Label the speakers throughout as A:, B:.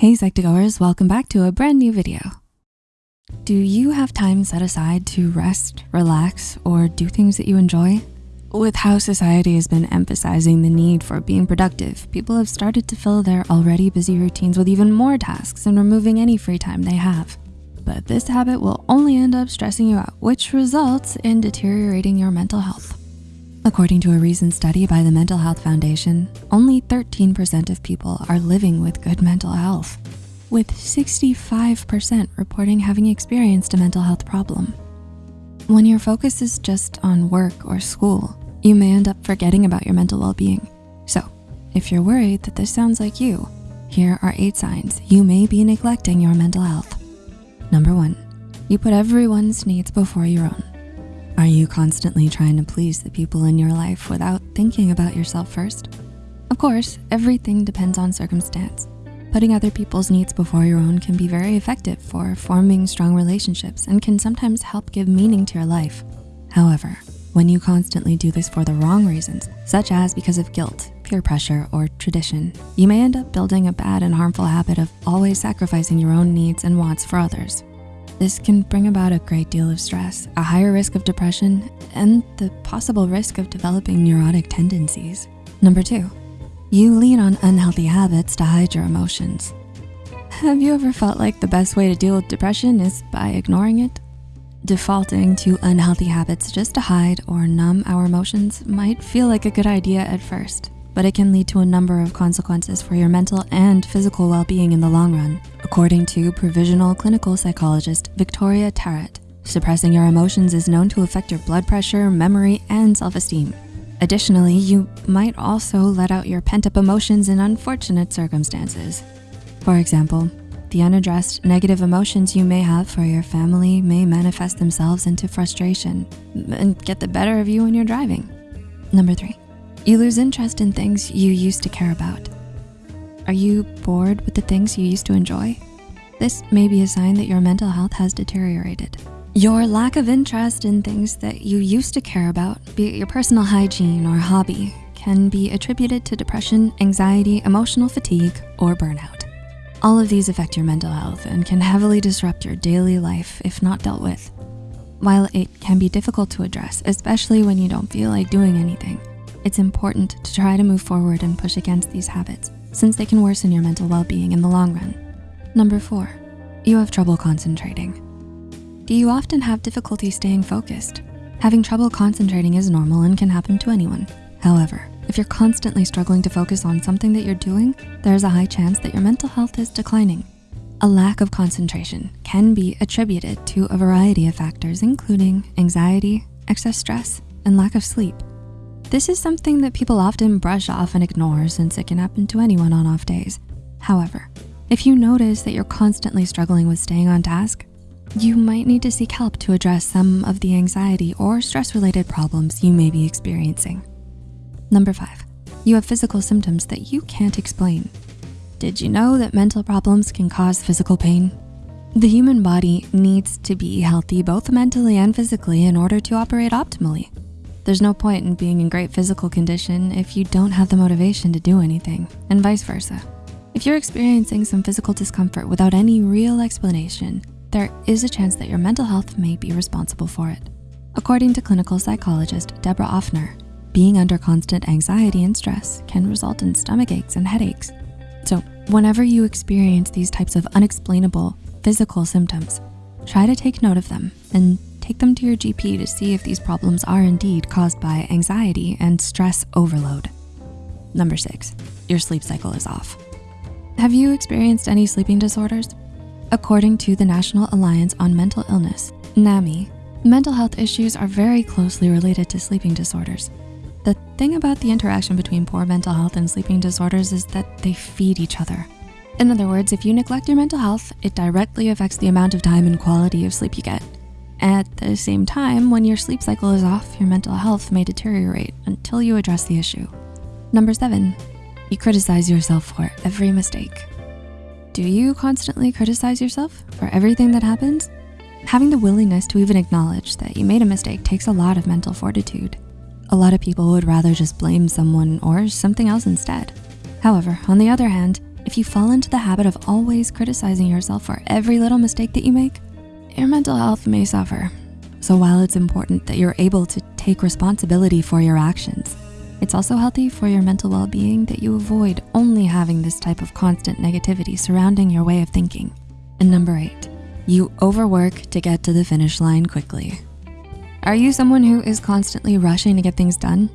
A: Hey Psych2Goers, welcome back to a brand new video. Do you have time set aside to rest, relax, or do things that you enjoy? With how society has been emphasizing the need for being productive, people have started to fill their already busy routines with even more tasks and removing any free time they have. But this habit will only end up stressing you out, which results in deteriorating your mental health. According to a recent study by the Mental Health Foundation, only 13% of people are living with good mental health, with 65% reporting having experienced a mental health problem. When your focus is just on work or school, you may end up forgetting about your mental well-being. So if you're worried that this sounds like you, here are eight signs you may be neglecting your mental health. Number one, you put everyone's needs before your own. Are you constantly trying to please the people in your life without thinking about yourself first? Of course, everything depends on circumstance. Putting other people's needs before your own can be very effective for forming strong relationships and can sometimes help give meaning to your life. However, when you constantly do this for the wrong reasons, such as because of guilt, peer pressure, or tradition, you may end up building a bad and harmful habit of always sacrificing your own needs and wants for others. This can bring about a great deal of stress, a higher risk of depression, and the possible risk of developing neurotic tendencies. Number two, you lean on unhealthy habits to hide your emotions. Have you ever felt like the best way to deal with depression is by ignoring it? Defaulting to unhealthy habits just to hide or numb our emotions might feel like a good idea at first, but it can lead to a number of consequences for your mental and physical well-being in the long run. According to provisional clinical psychologist Victoria Tarrant, suppressing your emotions is known to affect your blood pressure, memory, and self-esteem. Additionally, you might also let out your pent-up emotions in unfortunate circumstances. For example, the unaddressed negative emotions you may have for your family may manifest themselves into frustration and get the better of you when you're driving. Number three, you lose interest in things you used to care about. Are you bored with the things you used to enjoy? This may be a sign that your mental health has deteriorated. Your lack of interest in things that you used to care about, be it your personal hygiene or hobby, can be attributed to depression, anxiety, emotional fatigue, or burnout. All of these affect your mental health and can heavily disrupt your daily life if not dealt with. While it can be difficult to address, especially when you don't feel like doing anything, it's important to try to move forward and push against these habits since they can worsen your mental well-being in the long run. Number four, you have trouble concentrating. Do you often have difficulty staying focused? Having trouble concentrating is normal and can happen to anyone. However, if you're constantly struggling to focus on something that you're doing, there's a high chance that your mental health is declining. A lack of concentration can be attributed to a variety of factors, including anxiety, excess stress, and lack of sleep. This is something that people often brush off and ignore since it can happen to anyone on off days. However, if you notice that you're constantly struggling with staying on task, you might need to seek help to address some of the anxiety or stress-related problems you may be experiencing. Number five, you have physical symptoms that you can't explain. Did you know that mental problems can cause physical pain? The human body needs to be healthy both mentally and physically in order to operate optimally. There's no point in being in great physical condition if you don't have the motivation to do anything, and vice versa. If you're experiencing some physical discomfort without any real explanation, there is a chance that your mental health may be responsible for it. According to clinical psychologist Deborah Offner, being under constant anxiety and stress can result in stomach aches and headaches. So whenever you experience these types of unexplainable physical symptoms, try to take note of them and take them to your GP to see if these problems are indeed caused by anxiety and stress overload. Number six, your sleep cycle is off. Have you experienced any sleeping disorders? According to the National Alliance on Mental Illness, NAMI, mental health issues are very closely related to sleeping disorders. The thing about the interaction between poor mental health and sleeping disorders is that they feed each other. In other words, if you neglect your mental health, it directly affects the amount of time and quality of sleep you get. At the same time, when your sleep cycle is off, your mental health may deteriorate until you address the issue. Number seven, you criticize yourself for every mistake. Do you constantly criticize yourself for everything that happens? Having the willingness to even acknowledge that you made a mistake takes a lot of mental fortitude. A lot of people would rather just blame someone or something else instead. However, on the other hand, If you fall into the habit of always criticizing yourself for every little mistake that you make, your mental health may suffer. So while it's important that you're able to take responsibility for your actions, it's also healthy for your mental well-being that you avoid only having this type of constant negativity surrounding your way of thinking. And number eight, you overwork to get to the finish line quickly. Are you someone who is constantly rushing to get things done?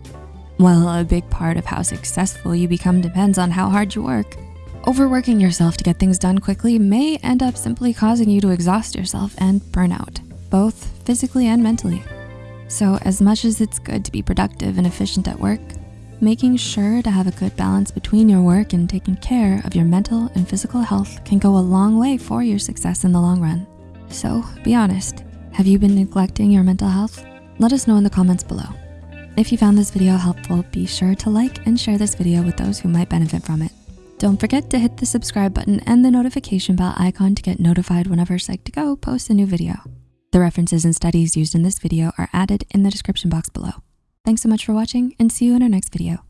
A: Well, a big part of how successful you become depends on how hard you work. Overworking yourself to get things done quickly may end up simply causing you to exhaust yourself and burn out, both physically and mentally. So as much as it's good to be productive and efficient at work, making sure to have a good balance between your work and taking care of your mental and physical health can go a long way for your success in the long run. So be honest, have you been neglecting your mental health? Let us know in the comments below. If you found this video helpful, be sure to like and share this video with those who might benefit from it. Don't forget to hit the subscribe button and the notification bell icon to get notified whenever Psych2Go posts a new video. The references and studies used in this video are added in the description box below. Thanks so much for watching and see you in our next video.